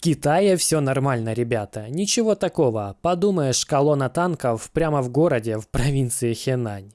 Китае все нормально, ребята. Ничего такого. Подумаешь, колонна танков прямо в городе, в провинции Хенань.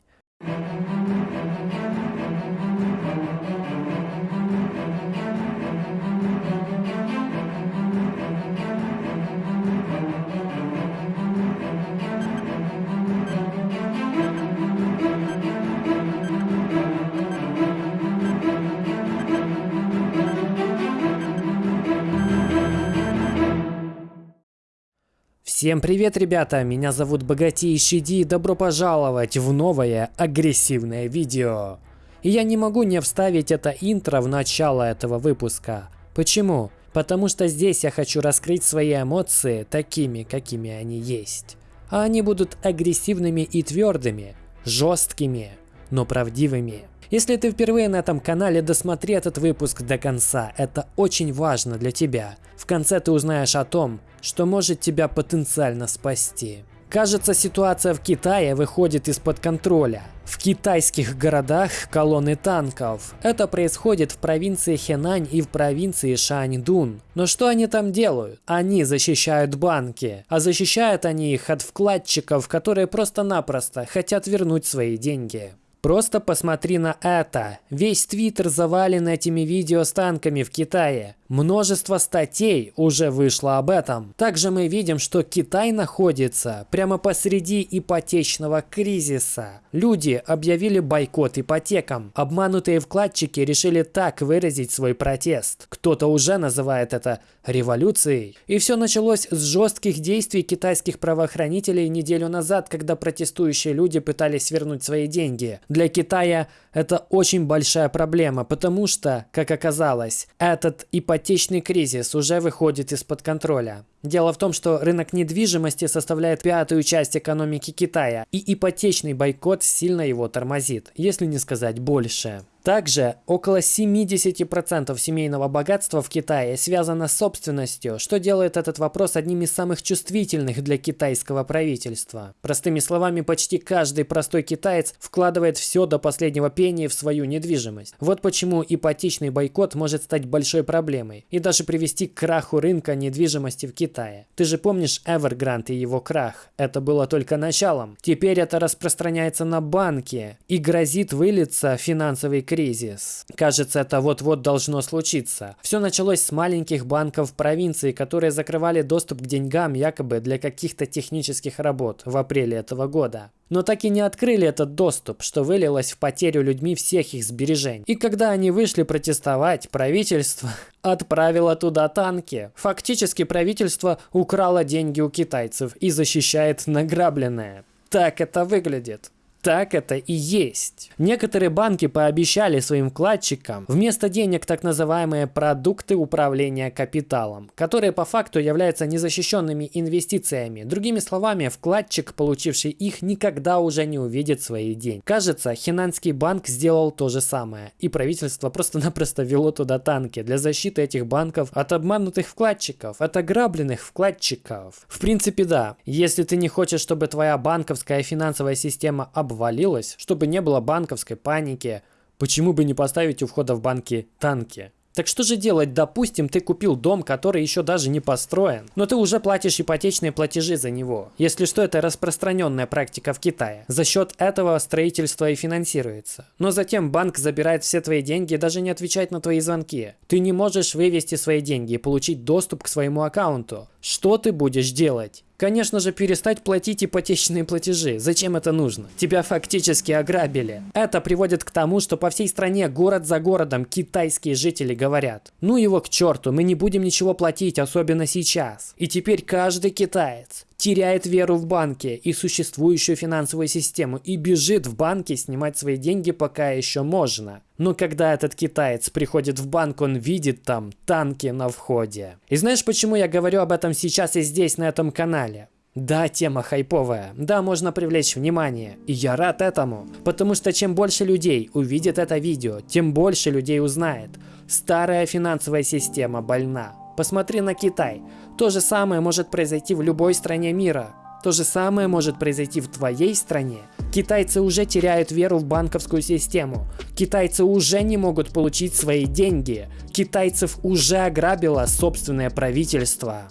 Всем привет, ребята! Меня зовут Богатейший Ди и добро пожаловать в новое агрессивное видео. И я не могу не вставить это интро в начало этого выпуска. Почему? Потому что здесь я хочу раскрыть свои эмоции такими, какими они есть. А они будут агрессивными и твердыми, жесткими, но правдивыми. Если ты впервые на этом канале, досмотри этот выпуск до конца, это очень важно для тебя. В конце ты узнаешь о том, что может тебя потенциально спасти. Кажется, ситуация в Китае выходит из-под контроля. В китайских городах колонны танков. Это происходит в провинции Хэнань и в провинции Шаньдун. Но что они там делают? Они защищают банки. А защищают они их от вкладчиков, которые просто-напросто хотят вернуть свои деньги. Просто посмотри на это. Весь твиттер завален этими видео с танками в Китае. Множество статей уже вышло об этом. Также мы видим, что Китай находится прямо посреди ипотечного кризиса. Люди объявили бойкот ипотекам. Обманутые вкладчики решили так выразить свой протест. Кто-то уже называет это революцией. И все началось с жестких действий китайских правоохранителей неделю назад, когда протестующие люди пытались вернуть свои деньги. Для Китая это очень большая проблема, потому что, как оказалось, этот ипотечный кризис уже выходит из-под контроля. Дело в том, что рынок недвижимости составляет пятую часть экономики Китая, и ипотечный бойкот сильно его тормозит, если не сказать больше. Также около 70% семейного богатства в Китае связано с собственностью, что делает этот вопрос одним из самых чувствительных для китайского правительства. Простыми словами, почти каждый простой китаец вкладывает все до последнего пения в свою недвижимость. Вот почему ипотечный бойкот может стать большой проблемой и даже привести к краху рынка недвижимости в Китае. Ты же помнишь Evergrande и его крах? Это было только началом. Теперь это распространяется на банки и грозит вылиться финансовый кризис. Кажется, это вот-вот должно случиться. Все началось с маленьких банков провинции, которые закрывали доступ к деньгам якобы для каких-то технических работ в апреле этого года. Но так и не открыли этот доступ, что вылилось в потерю людьми всех их сбережений. И когда они вышли протестовать, правительство отправило туда танки. Фактически правительство украло деньги у китайцев и защищает награбленное. Так это выглядит. Так это и есть. Некоторые банки пообещали своим вкладчикам вместо денег так называемые продукты управления капиталом, которые по факту являются незащищенными инвестициями. Другими словами, вкладчик, получивший их, никогда уже не увидит свои деньги. Кажется, Хинанский банк сделал то же самое, и правительство просто-напросто вело туда танки для защиты этих банков от обманутых вкладчиков, от ограбленных вкладчиков. В принципе, да. Если ты не хочешь, чтобы твоя банковская финансовая система обвалилась, обвалилось, чтобы не было банковской паники. Почему бы не поставить у входа в банки танки? Так что же делать? Допустим, ты купил дом, который еще даже не построен, но ты уже платишь ипотечные платежи за него. Если что, это распространенная практика в Китае. За счет этого строительство и финансируется. Но затем банк забирает все твои деньги и даже не отвечает на твои звонки. Ты не можешь вывести свои деньги и получить доступ к своему аккаунту. Что ты будешь делать? Конечно же, перестать платить ипотечные платежи. Зачем это нужно? Тебя фактически ограбили. Это приводит к тому, что по всей стране, город за городом, китайские жители говорят, ну его к черту, мы не будем ничего платить, особенно сейчас. И теперь каждый китаец теряет веру в банки и существующую финансовую систему и бежит в банки снимать свои деньги пока еще можно. Но когда этот китаец приходит в банк, он видит там танки на входе. И знаешь, почему я говорю об этом сейчас и здесь, на этом канале? Да, тема хайповая. Да, можно привлечь внимание. И я рад этому. Потому что чем больше людей увидит это видео, тем больше людей узнает. Старая финансовая система больна. Посмотри на Китай. То же самое может произойти в любой стране мира. То же самое может произойти в твоей стране. Китайцы уже теряют веру в банковскую систему. Китайцы уже не могут получить свои деньги. Китайцев уже ограбило собственное правительство.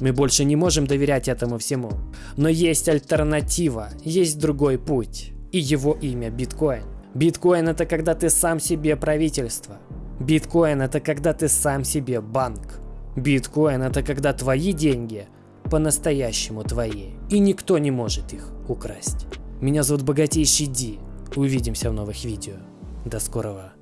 Мы больше не можем доверять этому всему. Но есть альтернатива, есть другой путь. И его имя биткоин. Биткоин это когда ты сам себе правительство. Биткоин это когда ты сам себе банк. Биткоин это когда твои деньги по-настоящему твои. И никто не может их украсть. Меня зовут Богатейший Ди. Увидимся в новых видео. До скорого.